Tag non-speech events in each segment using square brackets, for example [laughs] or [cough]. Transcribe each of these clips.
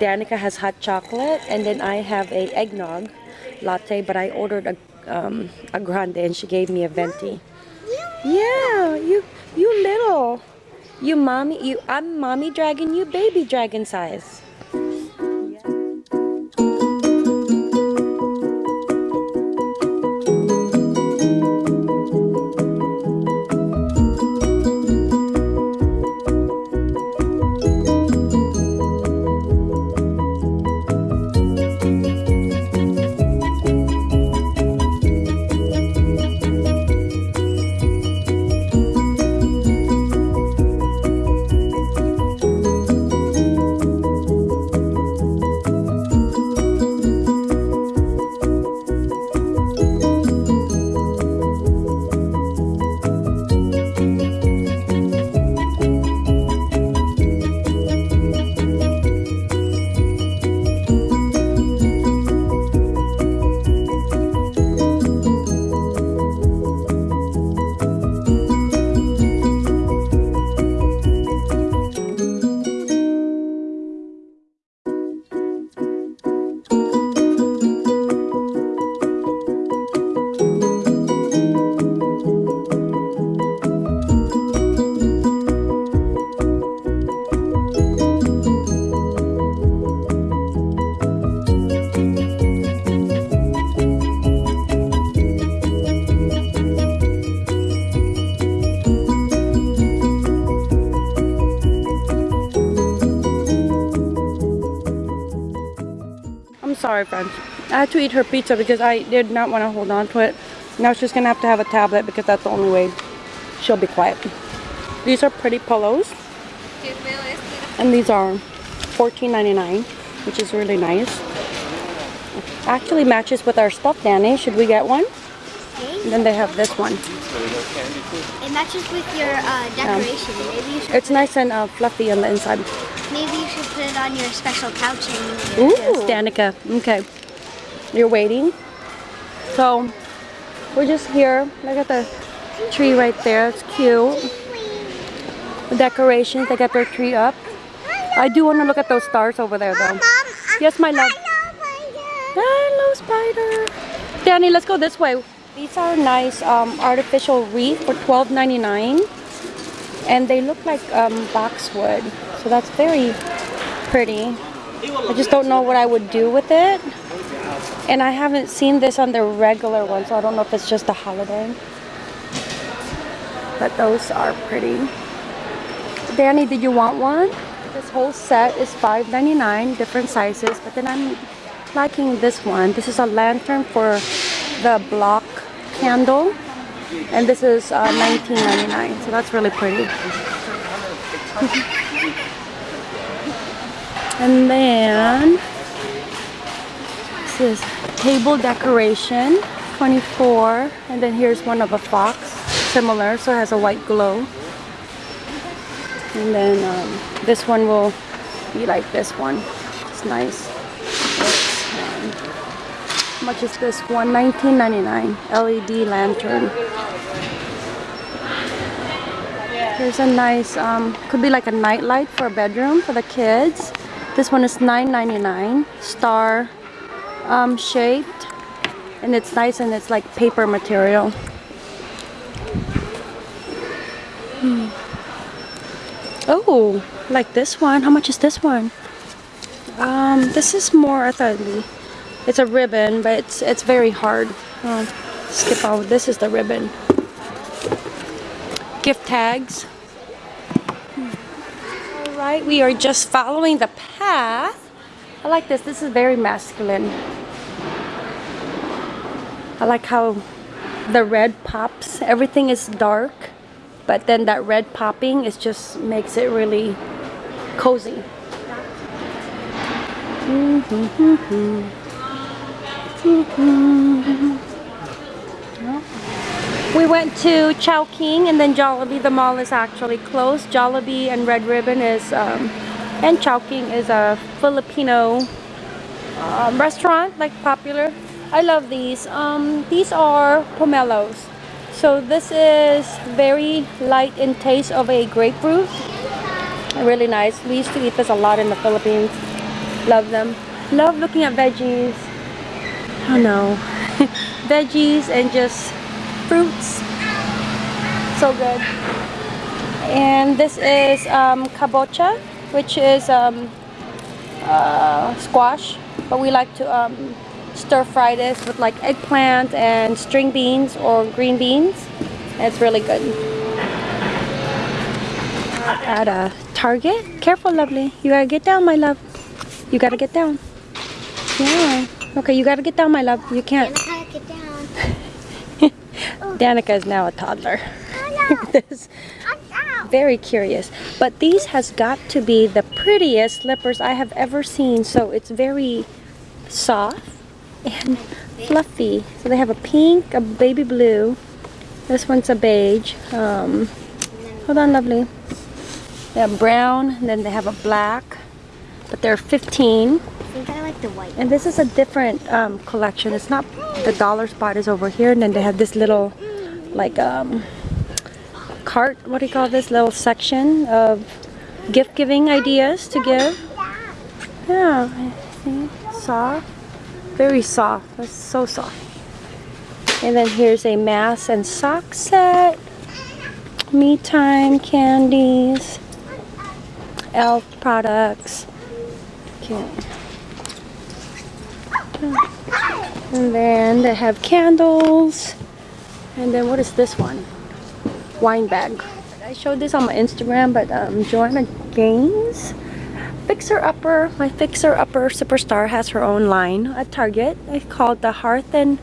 Danica has hot chocolate, and then I have a eggnog latte, but I ordered a um, a grande, and she gave me a venti. Yeah, you you little, you mommy, you I'm mommy dragon, you baby dragon size. Had to eat her pizza because I did not want to hold on to it. Now she's gonna have to have a tablet because that's the only way she'll be quiet. These are pretty pillows. And these are $14.99, which is really nice. Actually matches with our stuff, Danny. Should we get one? And then they have this one. It matches with your uh, decoration. Maybe you should. It's nice and uh, fluffy on the inside. Maybe you should put it on your special couching. Ooh. Danica. Okay. You're waiting. So, we're just here. Look at the tree right there. It's cute. The decorations, they got their tree up. I do want to look at those stars over there though. Yes, my love. Hello, spider. Danny, let's go this way. These are nice um, artificial wreath for $12.99. And they look like um, boxwood. So that's very pretty. I just don't know what I would do with it. And I haven't seen this on the regular one, so I don't know if it's just a holiday. But those are pretty. Danny, did you want one? This whole set is $5.99, different sizes. But then I'm liking this one. This is a lantern for the block candle. And this is uh, $19.99, so that's really pretty. [laughs] and then this is table decoration 24 and then here's one of a fox similar so it has a white glow. And then um, this one will be like this one. It's nice. How much is this one? 19.99 led lantern. Here's a nice um, could be like a night light for a bedroom for the kids. This one is $9.99 star um, shaped and it's nice and it's like paper material. Hmm. oh like this one. How much is this one? Um, this is more I thought it's a ribbon but it's it's very hard. Skip out this is the ribbon. Gift tags. All right we are just following the path. I like this. This is very masculine I like how the red pops. Everything is dark, but then that red popping is just makes it really cozy. We went to Chowking and then Jollibee. The mall is actually closed. Jollibee and Red Ribbon is, um, and Chowking is a Filipino um, restaurant, like popular I love these. Um, these are pomelos. So this is very light in taste of a grapefruit. Really nice. We used to eat this a lot in the Philippines. Love them. Love looking at veggies. Oh no. [laughs] veggies and just fruits. So good. And this is um, kabocha, which is um, uh, squash. But we like to um, stir fry this with like eggplant and string beans or green beans. It's really good. At a Target. Careful, lovely. You gotta get down, my love. You gotta get down. Yeah. Okay, you gotta get down, my love. You can't. Danica, get down. [laughs] Oh. Danica is now a toddler. Oh [laughs] this no. I'm down. very curious. But these has got to be the prettiest slippers I have ever seen. So it's very soft and fluffy. So they have a pink, a baby blue. This one's a beige. Um, hold on, lovely. They have brown, and then they have a black. But they're 15. I think I like the white. And this is a different um, collection. It's not the dollar spot is over here, and then they have this little, like um, cart. What do you call this little section of gift giving ideas to give? Yeah, I think soft, very soft. It's so soft. And then here's a mask and sock set. Me time candies, elf products. Cute. And then they have candles. And then what is this one? Wine bag. I showed this on my Instagram, but um, Joanna Gaines, Fixer Upper, my Fixer Upper superstar has her own line at Target. It's called the Hearth and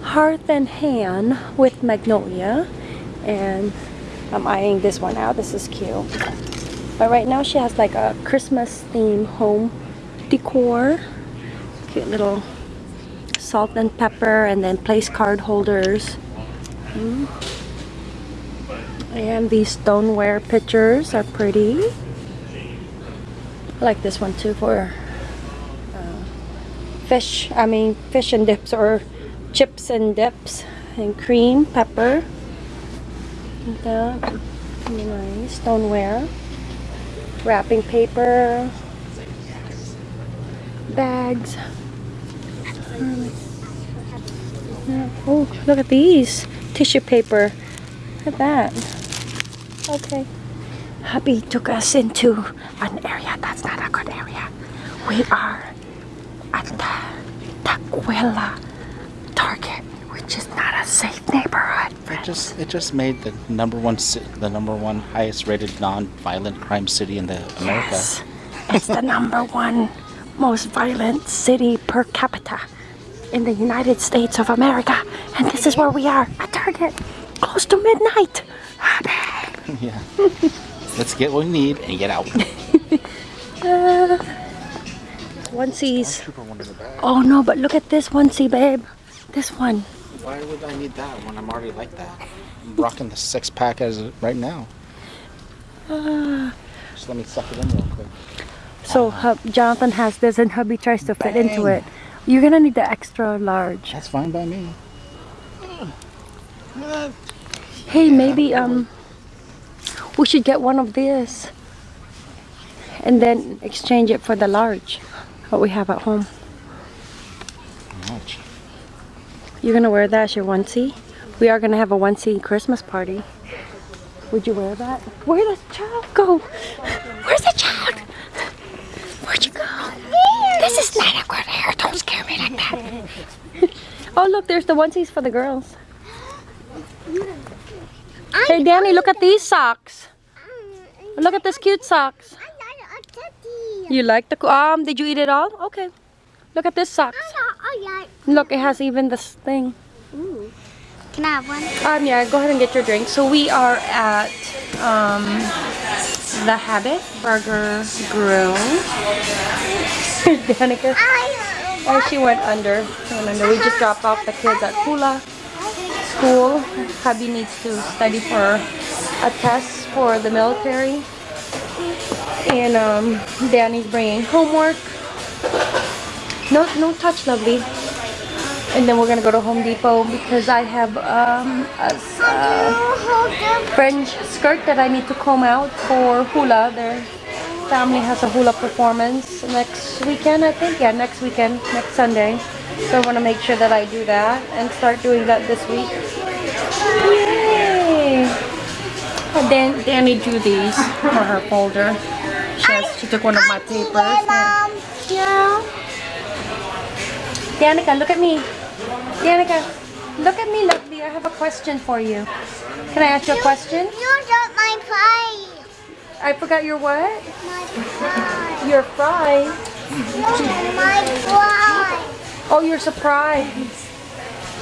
Hearth and Hand with Magnolia. And I'm eyeing this one out. This is cute. But right now she has like a Christmas theme home decor. Cute little salt and pepper and then place card holders. Mm. And these stoneware pictures are pretty. I like this one too for uh, fish, I mean fish and dips or chips and dips and cream, pepper. Like that. Nice stoneware. Wrapping paper. Bags. Oh, look at these. Tissue paper. Look at that. Okay. Hubby took us into an area that's not a good area. We are at the Tukwila Target, which is not a safe neighborhood. It just it just made the number one the number one highest rated non-violent crime city in the America. Yes. It's the number one most violent city per capita in the United States of America. And this is where we are at Target, close to midnight. [laughs] yeah. [laughs] Let's get what we need and get out. [laughs] Uh, onesies. Trooper one in the back. Oh no, but look at this onesie, babe. This one. Why would I need that when I'm already like that? I'm rocking the six pack as right now. Ah. Just let me suck it in real quick. So hub, Jonathan has this and hubby tries to fit into it. You're gonna need the extra large. That's fine by me. Hey, maybe um, we should get one of this, and then exchange it for the large, what we have at home. Much. You're gonna wear that as your onesie? We are gonna have a onesie Christmas party. Would you wear that? Where does the child go? Where's the child? Where'd you go? This is not a good hair. Don't scare me like that. [laughs] oh, look, there's the onesies for the girls. Hey, Danny, look at these socks. Look at this cute socks. I like a. You like the um? Did you eat it all? Okay. Look at this socks. Look, it has even this thing. Ooh. Can I have one? Um, yeah, go ahead and get your drink. So we are at um, the Habit Burger Grill. [laughs] Danica, oh, she went under. Went under. We just dropped off the kids at Kula School. Hubby needs to study for a test for the military. And um, Danny's bringing homework. No, no touch, lovely. And then we're gonna go to Home Depot because I have um, a s- uh. French skirt that I need to comb out for hula. They're family has a hula performance next weekend, I think. Yeah, next weekend, next Sunday. So I want to make sure that I do that and start doing that this week. Yay! Dan, Danny drew these for her folder. She, has, she took one of my papers. Mom. Yeah. Um, Danica, look at me. Danica, look at me, lovely. I have a question for you. Can I ask you a question? You got my pie. I forgot your what? My pie. Your fry. No, my pie. Oh, your surprise.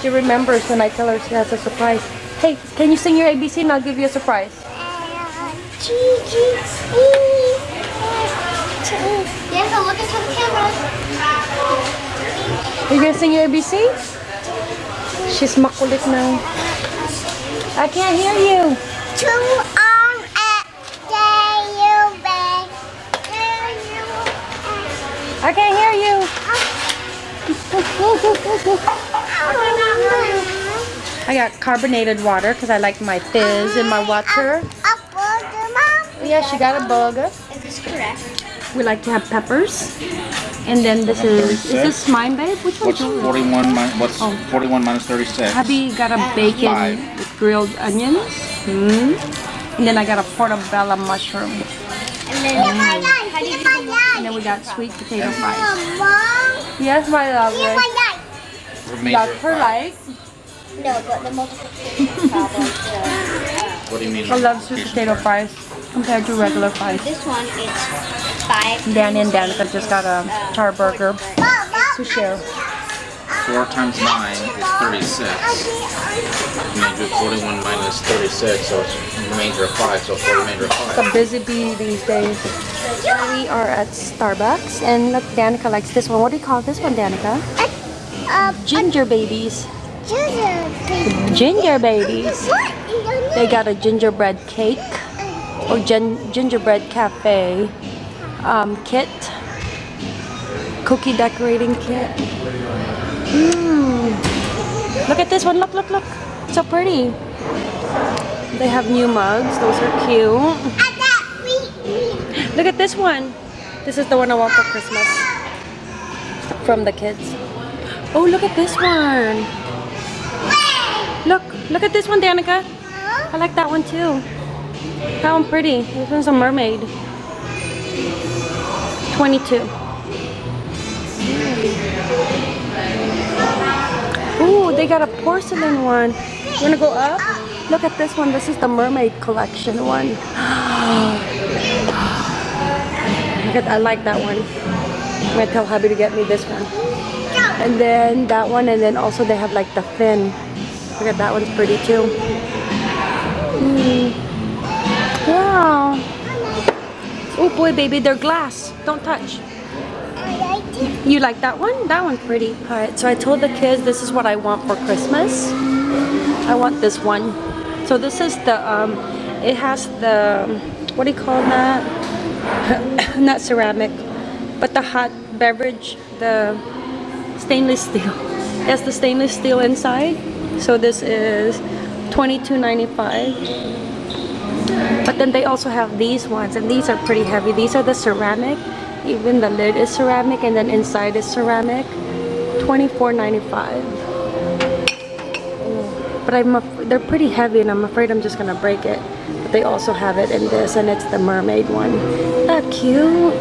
She remembers when I tell her she has a surprise. Hey, can you sing your ABC and I'll give you a surprise? Yes, I'll look into the camera. Are you gonna sing your ABC? She's makulit now. I can't hear you. Two on a day you beg. I can't hear you. I got carbonated water because I like my fizz in my water. Up the mom. Yeah, she got a burger. Is this correct? We like to have peppers. And then this is, is this mine, babe? Which one's What's yours? 41 minus, what's Oh. 41 minus 36? Hubby got a bacon Five. with grilled onions. Hmm. And then I got a portobello mushroom. And then how do you do And then we got sweet potato fries. Mom. Yes, my Here's lovely. my light. Remainder Love of her five. life. No, but the multiplication [laughs] problem. What do you mean? I love sweet potato fries compared to regular fries. This one is five. Danny and Danica just got a char burger to share. 4 times 9 is 36. And then do 41 minus 36, so it's remainder of 5, so for remainder of It's a busy bee these days. We are at Starbucks and look, Danica likes this one. What do you call this one, Danica? Uh, Ginger babies. ginger. Ginger babies. What? They got a gingerbread cake or gin gingerbread cafe um, kit, cookie decorating kit. Look at this one. Look, look, look. So pretty. They have new mugs. Those are cute. Look at this one. This is the one I want for Christmas from the kids. Oh, look at this one. Look, look at this one, Danica. I like that one too. That one pretty. This one's a mermaid. 22. Ooh, they got a porcelain one. You wanna go up? Look at this one. This is the mermaid collection one. [gasps] I like that one. I'm gonna tell hubby to get me this one. And then that one, and then also they have like the fin. Look at that one's pretty too. Mm. Wow. Oh boy, baby, they're glass. Don't touch. You like that one? That one's pretty. Alright, so I told the kids this is what I want for Christmas. I want this one. So this is the, um, it has the, what do you call that? [coughs] Not ceramic, but the hot beverage, the stainless steel. It has the stainless steel inside. So this is $22.95. But then they also have these ones, and these are pretty heavy. These are the ceramic. Even the lid is ceramic, and then inside is ceramic. $24.95. But I'm they're pretty heavy, and I'm afraid I'm just gonna break it. But they also have it in this, and it's the mermaid one. That cute.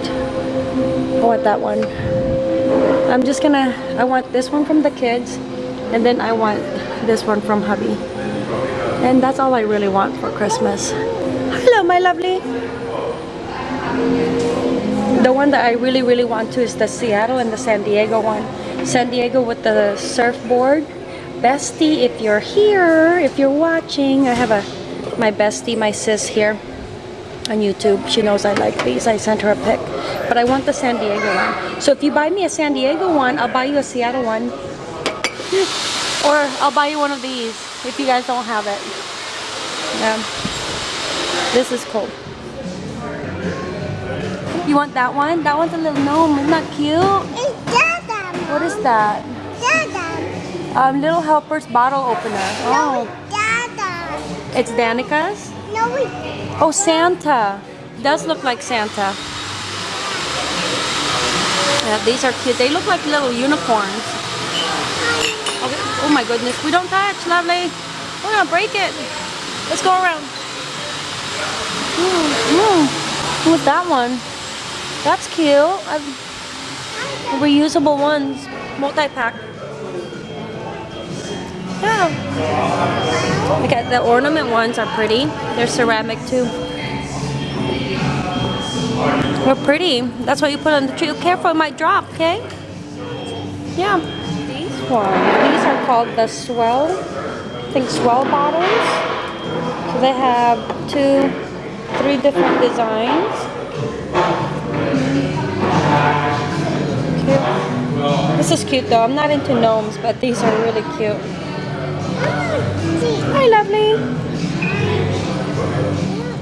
I want that one. I'm just gonna. I want this one from the kids, and then I want this one from hubby. And that's all I really want for Christmas. Hello, my lovely. The one that I really, really want to is the Seattle and the San Diego one. San Diego with the surfboard. Bestie, if you're here, if you're watching, I have a my bestie, my sis here on YouTube. She knows I like these. I sent her a pic. But I want the San Diego one. So if you buy me a San Diego one, I'll buy you a Seattle one. [laughs] Or I'll buy you one of these if you guys don't have it. Yeah. This is cool. You want that one? That one's a little gnome. Isn't that cute? It's Dada. What is that? Dada. Um, Little Helper's bottle opener. Oh, Dada. it's Danica's? No, we. Oh, Santa. Does look like Santa. Yeah, these are cute. They look like little unicorns. Okay. Oh my goodness, we don't touch, lovely. We're gonna break it. Let's go around. Mm, mm. What's that one? That's cute. I've, reusable ones, multi-pack. Yeah. Okay, the ornament ones are pretty. They're ceramic too. They're pretty. That's what you put on the tree. Careful, it might drop, okay? Yeah. These ones, these are called the S'well, I think S'well bottles. So they have two, three different designs. Cute. This is cute though. I'm not into gnomes, but these are really cute. Hi, lovely.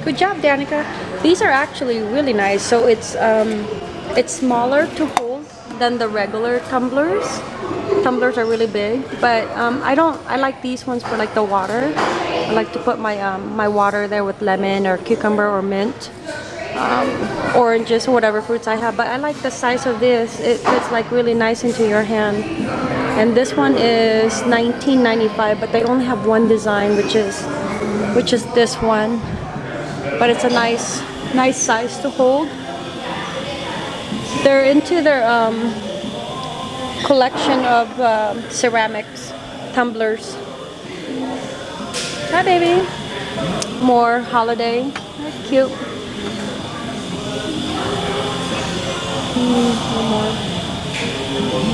Good job, Danica. These are actually really nice. So it's um, it's smaller to hold than the regular tumblers. Tumblers are really big, but um, I don't. I like these ones for like the water. I like to put my um, my water there with lemon or cucumber or mint, um, oranges or whatever fruits I have. But I like the size of this. It fits like really nice into your hand. And this one is 19.95, but they only have one design, which is which is this one. But it's a nice nice size to hold. They're into their um, collection of um ceramics, tumblers. Hi, baby. More holiday. That's cute. Mm, one more.